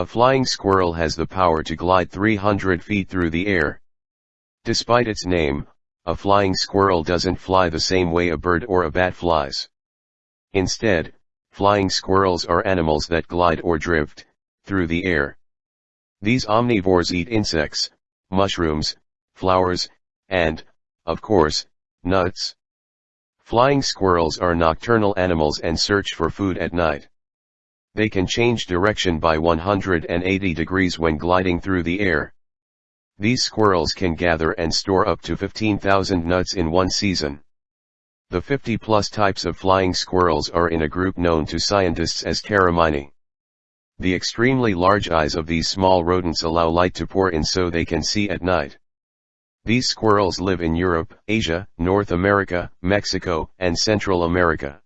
A flying squirrel has the power to glide 300 feet through the air. Despite its name, a flying squirrel doesn't fly the same way a bird or a bat flies. Instead, flying squirrels are animals that glide or drift, through the air. These omnivores eat insects, mushrooms, flowers, and, of course, nuts. Flying squirrels are nocturnal animals and search for food at night. They can change direction by 180 degrees when gliding through the air. These squirrels can gather and store up to 15,000 nuts in one season. The 50 plus types of flying squirrels are in a group known to scientists as Pteromyini. The extremely large eyes of these small rodents allow light to pour in so they can see at night. These squirrels live in Europe, Asia, North America, Mexico, and Central America.